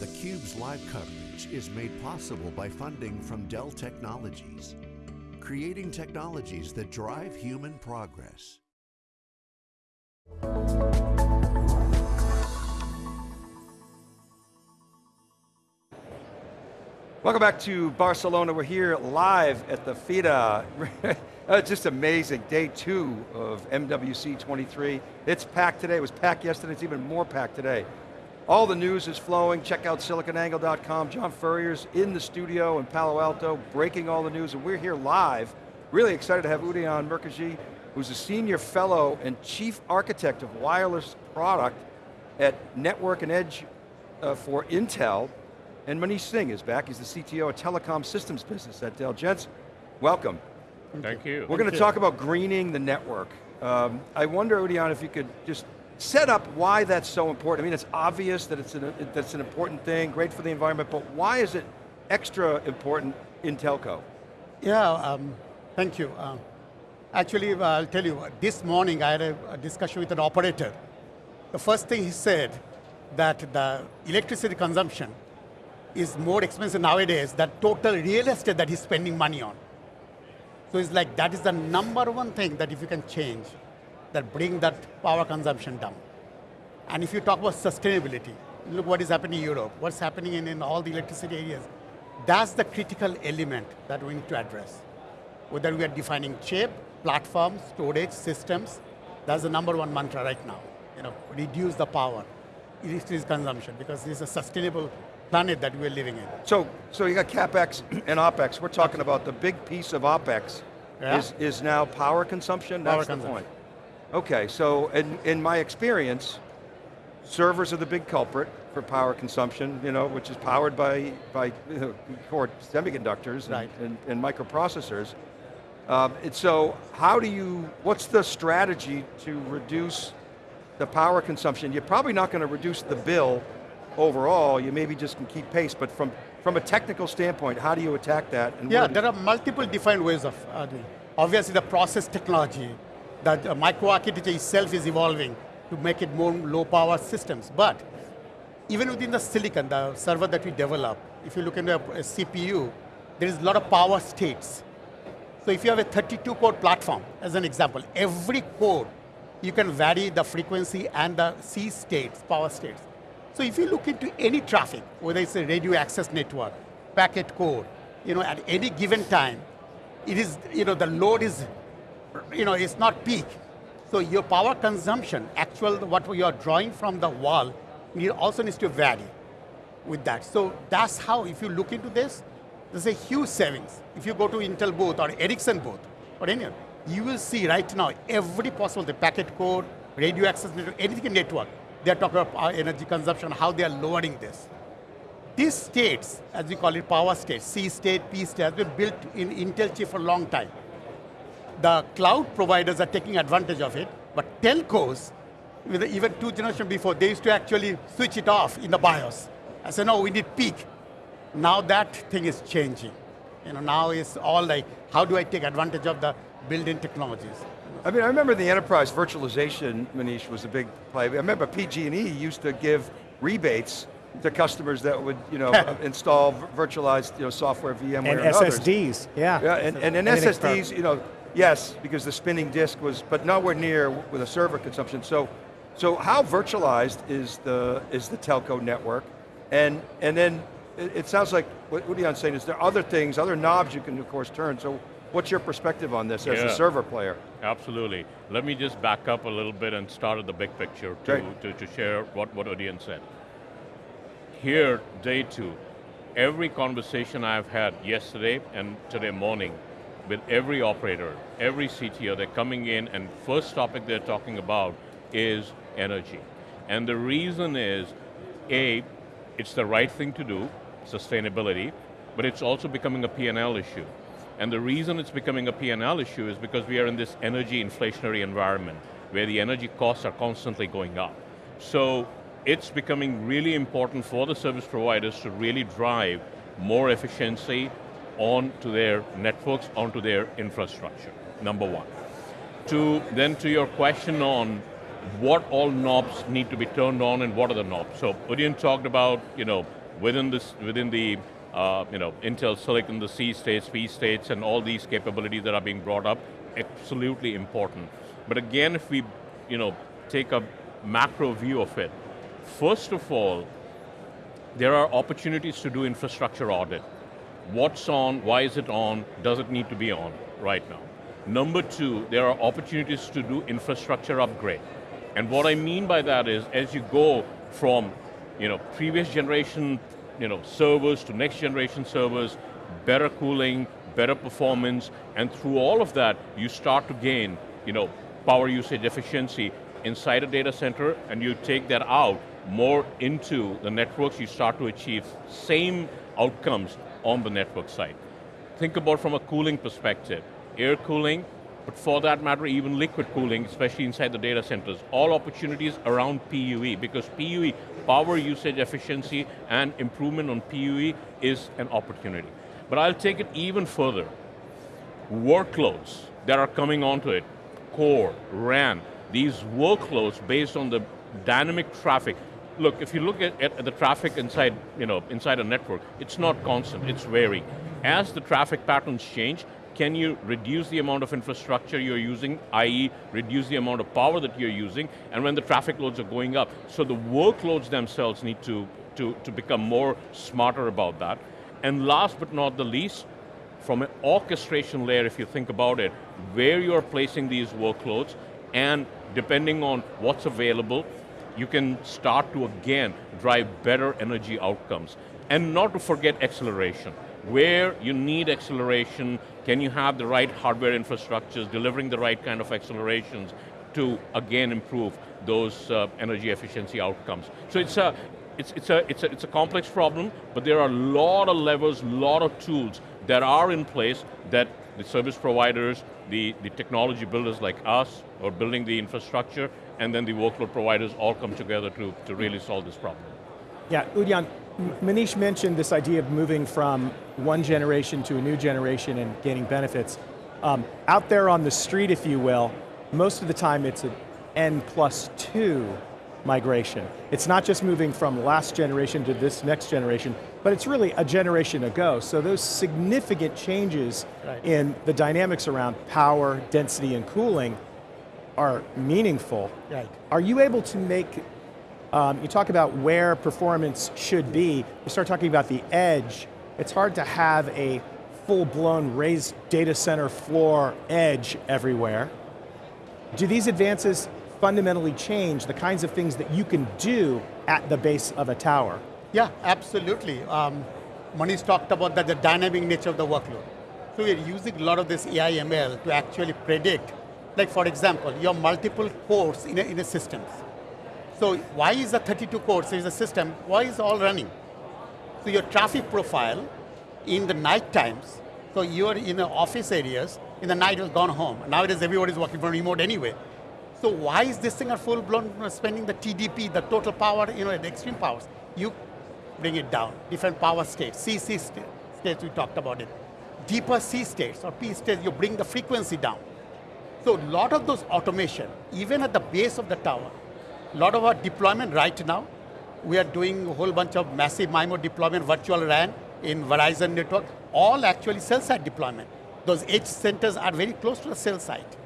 theCUBE's live coverage is made possible by funding from Dell Technologies, creating technologies that drive human progress. Welcome back to Barcelona. We're here live at the Fira. It's oh, just amazing, day two of MWC 23. It's packed today, it was packed yesterday, it's even more packed today. All the news is flowing, check out siliconangle.com. John Furrier's in the studio in Palo Alto, breaking all the news, and we're here live. Really excited to have Udayan Mukherjee, who's a senior fellow and chief architect of wireless product at Network and Edge uh, for Intel. And Manish Singh is back, he's the CTO of Telecom Systems Business at Dell. Gents, welcome. Thank you. We're going to talk about greening the network. Um, I wonder, Udayan, if you could just set up why that's so important. I mean, it's obvious that it's an, that's an important thing, great for the environment, but why is it extra important in telco? Yeah, um, thank you. Uh, actually, I'll tell you, this morning I had a, a discussion with an operator. The first thing he said, that the electricity consumption is more expensive nowadays than total real estate that he's spending money on. So it's like that is the number one thing that if you can change, that bring that power consumption down. And if you talk about sustainability, look what is happening in Europe, what's happening in, in all the electricity areas. That's the critical element that we need to address. Whether we are defining chip, platforms, storage, systems, that's the number one mantra right now. You know, reduce the power, electricity consumption, because this is a sustainable planet that we're living in. So, so you got CapEx and OpEx. We're talking about the big piece of OpEx yeah. is, is now power consumption, that's power the point. Okay, so in, in my experience, servers are the big culprit for power consumption, you know, which is powered by, by you know, core semiconductors right. and, and, and, microprocessors. Um, and so how do you, what's the strategy to reduce the power consumption? You're probably not going to reduce the bill overall, you maybe just can keep pace, but from, from a technical standpoint, how do you attack that? yeah, there are multiple different ways of uh, doing. Obviously the process technology, that uh, microarchitecture itself is evolving to make it more low power systems, but even within the silicon, the server that we develop, if you look into a, a CPU, there is a lot of power states. So if you have a 32 core platform, as an example, every core, you can vary the frequency and the C states, power states. So if you look into any traffic, whether it's a radio access network, packet core, you know, at any given time, it is, you know, the load is, you know, it's not peak. So your power consumption, actual, what you are drawing from the wall, also needs to vary with that. So that's how, if you look into this, there's a huge savings. If you go to Intel booth or Ericsson booth, or any, you will see right now every possible, the packet core, radio access network, anything network, they're talking about energy consumption, how they are lowering this. These states, as we call it power states, C state, P state, has been built in Intel chip for a long time. The cloud providers are taking advantage of it, but telcos, even two generations before, they used to actually switch it off in the BIOS. I said, no, we need peak. Now that thing is changing. You know, now it's all like, how do I take advantage of the built-in technologies? I mean, I remember the enterprise virtualization, Manish, was a big play. I remember PG&E used to give rebates to customers that would, you know, install virtualized, you know, software, VMware, and, and SSDs, yeah. Yeah, and, and, and SSDs, you know, yes, because the spinning disk was, but nowhere near with a server consumption. So, so how virtualized is the is the telco network? And and then it, it sounds like what Udayan's saying is there are other things, other knobs you can of course turn. So What's your perspective on this yeah. as a server player? Absolutely. Let me just back up a little bit and start at the big picture to, to, to, share what, what Udayan said. Here, day two, every conversation I've had yesterday and today morning with every operator, every CTO, they're coming in and first topic they're talking about is energy. And the reason is, A, it's the right thing to do, sustainability, but it's also becoming a P&L issue. And the reason it's becoming a P&L issue is because we are in this energy inflationary environment where the energy costs are constantly going up. So it's becoming really important for the service providers to really drive more efficiency onto their networks, onto their infrastructure, number one. To, then to your question on what all knobs need to be turned on and what are the knobs. So Udayan talked about, you know, within, this, within the uh, you know, Intel Silicon, the C states, P states, and all these capabilities that are being brought up, absolutely important. But again, if we you know, take a macro view of it, first of all, there are opportunities to do infrastructure audit. What's on, why is it on, does it need to be on right now? Number two, there are opportunities to do infrastructure upgrade. And what I mean by that is, as you go from you know, previous generation you know, servers to next generation servers, better cooling, better performance, and through all of that, you start to gain you know, power usage efficiency inside a data center, and you take that out more into the networks, you start to achieve same outcomes on the network side. Think about from a cooling perspective, air cooling, but for that matter, even liquid cooling, especially inside the data centers, all opportunities around PUE, because PUE, power usage efficiency and improvement on PUE is an opportunity. But I'll take it even further. Workloads that are coming onto it, core, RAN, these workloads based on the dynamic traffic. Look, if you look at, at, the traffic inside, you know, inside a network, it's not constant, it's varying. As the traffic patterns change, can you reduce the amount of infrastructure you're using, i.e. reduce the amount of power that you're using, and when the traffic loads are going up. So the workloads themselves need to, to, to become more smarter about that. And last but not the least, from an orchestration layer, if you think about it, where you're placing these workloads, and depending on what's available, you can start to again drive better energy outcomes. And not to forget acceleration. Where you need acceleration, can you have the right hardware infrastructures, delivering the right kind of accelerations to again improve those uh, energy efficiency outcomes. So it's a, it's, it's, a, it's, a, it's a complex problem, but there are a lot of levers, a lot of tools that are in place that the service providers, the, the technology builders like us, are building the infrastructure, and then the workload providers all come together to, to really solve this problem. Yeah, Udayan, Manish mentioned this idea of moving from one generation to a new generation and gaining benefits. Um, out there on the street, if you will, most of the time it's an N plus two migration. It's not just moving from last generation to this next generation, but it's really a generation ago. So those significant changes right. in the dynamics around power, density, and cooling are meaningful. Right. Are you able to make um, you talk about where performance should be, you start talking about the edge, it's hard to have a full-blown raised data center floor edge everywhere. Do these advances fundamentally change the kinds of things that you can do at the base of a tower? Yeah, absolutely. Um, Manish talked about that, the dynamic nature of the workload. So we're using a lot of this AI ML to actually predict, like for example, your multiple cores in a, in a system. So why is the 32 cores is a system, why is all running? So your traffic profile in the night times, so you're in the office areas, in the night you've gone home. Nowadays everybody's working from remote anyway. So why is this thing at full blown spending the TDP, the total power, you know, the extreme powers? You bring it down, different power states, CC states, we talked about it. Deeper C states or P states, you bring the frequency down. So a lot of those automation, even at the base of the tower, a lot of our deployment right now, we are doing a whole bunch of massive MIMO deployment, virtual RAN in Verizon network, all actually cell site deployment. Those edge centers are very close to the cell site.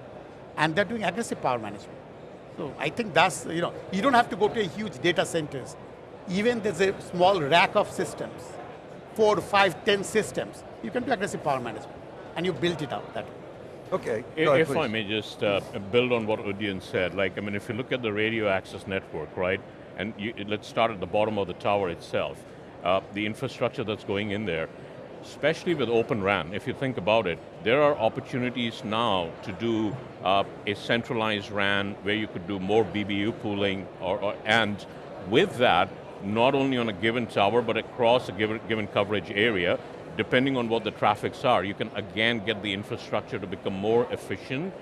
And they're doing aggressive power management. So I think that's, you know, you don't have to go to a huge data centers. Even there's a small rack of systems, four, five, ten systems, you can do aggressive power management. And you built it out that way. Okay, if, ahead, if I may just uh, build on what Udayan said, like, I mean, if you look at the radio access network, right, and you, let's start at the bottom of the tower itself, uh, the infrastructure that's going in there, especially with Open RAN, if you think about it, there are opportunities now to do uh, a centralized RAN where you could do more BBU pooling, or, or, and with that, not only on a given tower, but across a given, given coverage area, depending on what the traffics are, you can again get the infrastructure to become more efficient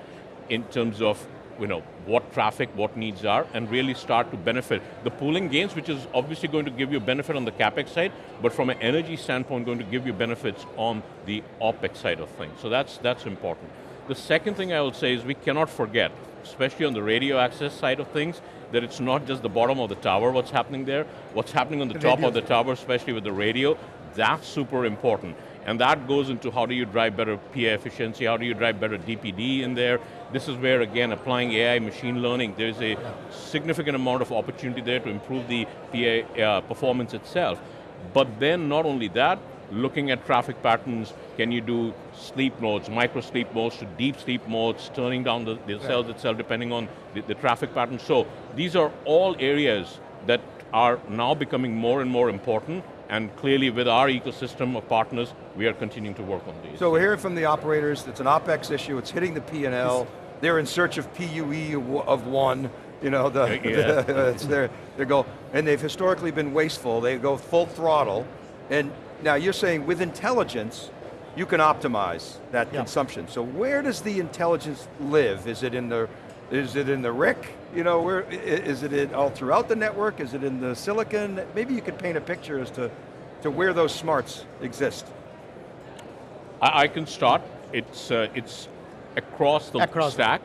in terms of you know, what traffic, what needs are, and really start to benefit. The pooling gains, which is obviously going to give you a benefit on the CapEx side, but from an energy standpoint, going to give you benefits on the OpEx side of things. So that's, that's important. The second thing I will say is we cannot forget, especially on the radio access side of things, that it's not just the bottom of the tower what's happening there, what's happening on the, the top of the tower, especially with the radio, that's super important. And that goes into how do you drive better PA efficiency, how do you drive better DPD in there. This is where, again, applying AI machine learning, there's a significant amount of opportunity there to improve the PA uh, performance itself. But then not only that, looking at traffic patterns, can you do sleep modes, micro sleep modes to deep sleep modes, turning down the, the cells itself depending on the, the traffic pattern. So these are all areas that are now becoming more and more important and clearly with our ecosystem of partners, we are continuing to work on these. So we're hearing from the operators, it's an OpEx issue, it's hitting the P&L, they're in search of PUE of one, you know, the, yeah. the it's their, their goal. And they've historically been wasteful, they go full throttle, and now you're saying with intelligence, you can optimize that yep. consumption. So where does the intelligence live? Is it in the is it in the RIC? You know, where is it in all throughout the network? Is it in the silicon? Maybe you could paint a picture as to, to where those smarts exist. I, I can start. It's uh, it's across the across stack.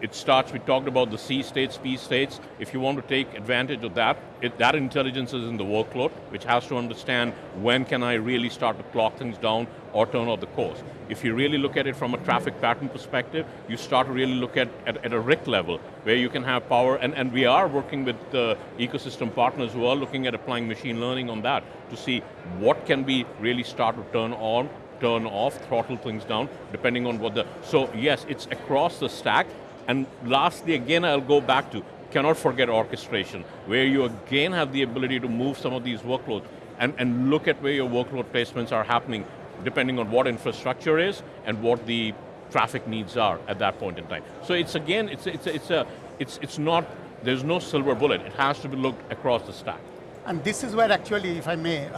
It starts, we talked about the C states, P states. If you want to take advantage of that, it, that intelligence is in the workload, which has to understand when can I really start to clock things down or turn off the course. If you really look at it from a traffic pattern perspective, you start to really look at, at, at a RIC level, where you can have power, and, and we are working with the ecosystem partners who are looking at applying machine learning on that to see what can we really start to turn on, turn off, throttle things down, depending on what the, so yes, it's across the stack, and lastly, again, I'll go back to, cannot forget orchestration, where you again have the ability to move some of these workloads and, and look at where your workload placements are happening, depending on what infrastructure is and what the traffic needs are at that point in time. So it's again, it's, it's, it's, a, it's, it's not, there's no silver bullet. It has to be looked across the stack. And this is where actually, if I may,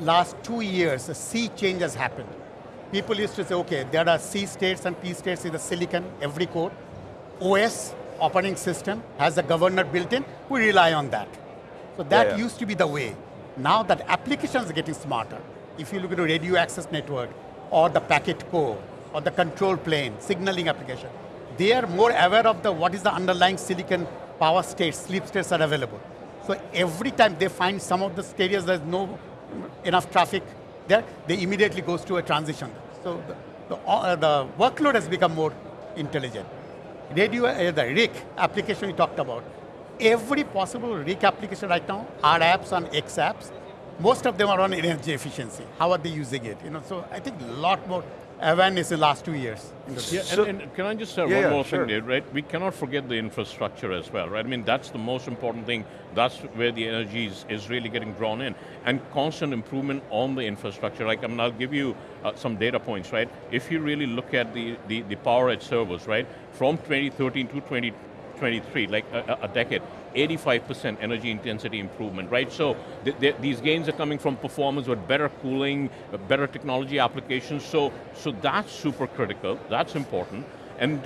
last two years, a sea change has happened. People used to say, okay, there are C states and P states in the silicon, every core. OS, operating system, has a governor built in, we rely on that. So that yeah, yeah. used to be the way. Now that applications are getting smarter. If you look at a radio access network, or the packet core, or the control plane, signaling application, they are more aware of the what is the underlying silicon power states, sleep states are available. So every time they find some of the areas there's no enough traffic there, they immediately goes to a transition. So the, the, uh, the workload has become more intelligent radio, uh, the RIC application we talked about, every possible RIC application right now are apps on X apps. Most of them are on energy efficiency. How are they using it? You know, so I think a lot more awareness in the last two years. Yeah, so, and, and, can I just say yeah, one yeah, more sure. thing, Dave, right? We cannot forget the infrastructure as well, right? I mean, that's the most important thing. That's where the energy is, is really getting drawn in. And constant improvement on the infrastructure. Like, I mean, I'll give you uh, some data points, right? If you really look at the, the, the PowerEdge servers, right? From 2013 to 2023, like a, a decade, 85% energy intensity improvement, right? So th th these gains are coming from performance with better cooling, uh, better technology applications, so, so that's super critical, that's important. And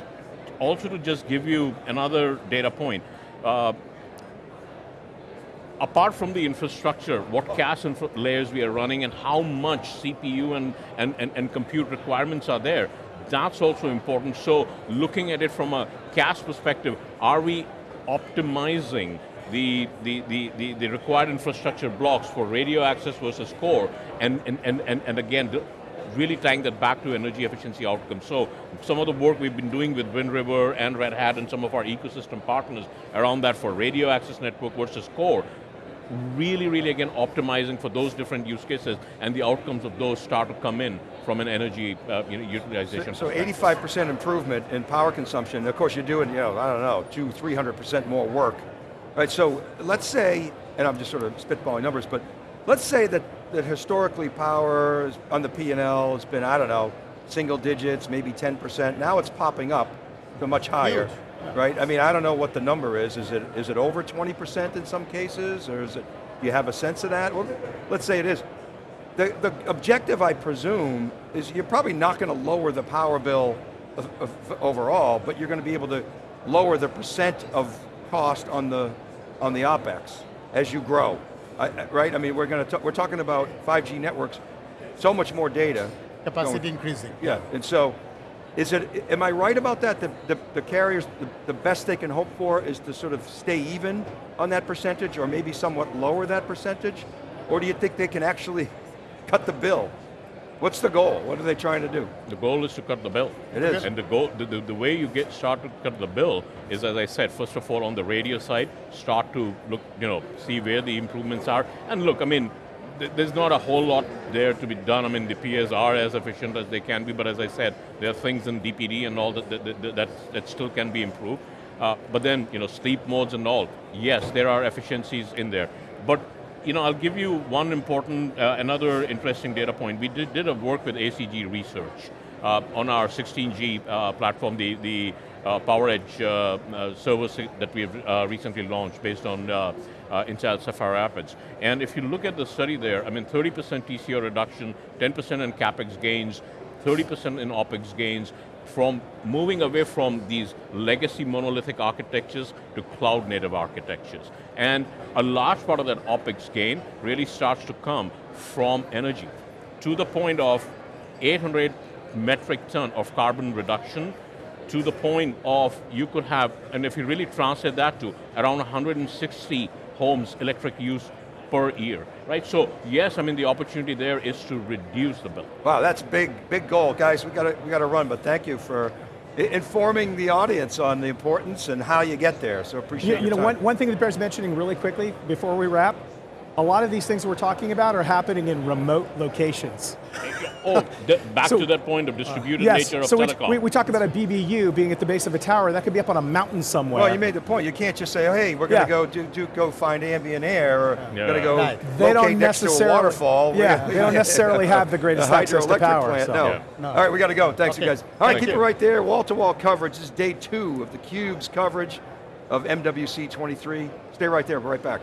also to just give you another data point, uh, apart from the infrastructure, what CaaS layers we are running and how much CPU and, and, and, and compute requirements are there, that's also important. So looking at it from a CaaS perspective, are we optimizing the, the, the, the, required infrastructure blocks for radio access versus core, and, and, and, and again, really tying that back to energy efficiency outcomes. So some of the work we've been doing with Wind River and Red Hat and some of our ecosystem partners around that for radio access network versus core, really, really again optimizing for those different use cases and the outcomes of those start to come in from an energy uh, utilization So 85% improvement in power consumption, of course you're doing, you know, I don't know, two, 300% more work. Right, so let's say, and I'm just sort of spitballing numbers, but let's say that, that historically power on the P&L has been, I don't know, single digits, maybe 10%, now it's popping up to much higher. Huge right? I mean, I don't know what the number is. Is it is it over 20% in some cases, or is it, do you have a sense of that? Well, let's say it is. The, the objective, I presume, is you're probably not going to lower the power bill of, of, overall, but you're going to be able to lower the percent of cost on the, on the OpEx as you grow, I, right? I mean, we're going to, we're talking about 5G networks, so much more data. Capacity going, increasing. Yeah, and so Is it, am I right about that? The, the, the carriers, the, the best they can hope for is to sort of stay even on that percentage or maybe somewhat lower that percentage? Or do you think they can actually cut the bill? What's the goal? What are they trying to do? The goal is to cut the bill. It is. And the goal, the, the, the way you get start to cut the bill is, as I said, first of all, on the radio side, start to look, you know, see where the improvements are. And look, I mean, there's not a whole lot there to be done. I mean, the PAs are as efficient as they can be, but as I said, there are things in DPD and all that that, that, that, still can be improved. Uh, but then, you know, sleep modes and all, yes, there are efficiencies in there. But you know, I'll give you one important, uh, another interesting data point. We did, did a work with ACG Research on our 16G uh, platform, the, the uh, PowerEdge uh, uh, service that we've uh, recently launched based on uh, uh, Intel Sapphire Rapids. And if you look at the study there, I mean 30% TCO reduction, 10% in CapEx gains, 30% in OpEx gains, from moving away from these legacy monolithic architectures to cloud native architectures. And a large part of that OpEx gain really starts to come from energy, to the point of 800 metric ton of carbon reduction, to the point of you could have, and if you really translate that to around 160 homes electric use per year, right? So yes, I mean the opportunity there is to reduce the bill. Wow, that's big, big goal. Guys, we got to, we got to run, but thank you for informing the audience on the importance and how you get there, so appreciate You, you your know, time. one, one thing that bears mentioning really quickly before we wrap, a lot of these things we're talking about are happening in remote locations. Oh, back So- to that point of distributed yes, nature of so we, telecom. we, we talk about a BBU being at the base of a tower, that could be up on a mountain somewhere. Well, you made the point. You can't just say, oh, hey, we're going Yeah. to go do, do go find ambient air, or Yeah. going to go Right. they locate don't next to a necessarily, waterfall. Yeah, they don't necessarily have the greatest a access to hydroelectric power. plant. so. No. Yeah. No. All right, we got to go. Thanks, you guys. All right, Thank keep you. it right there. Wall-to-wall coverage. This is day two of the Cube's coverage of MWC 23. Stay right there. We're right back.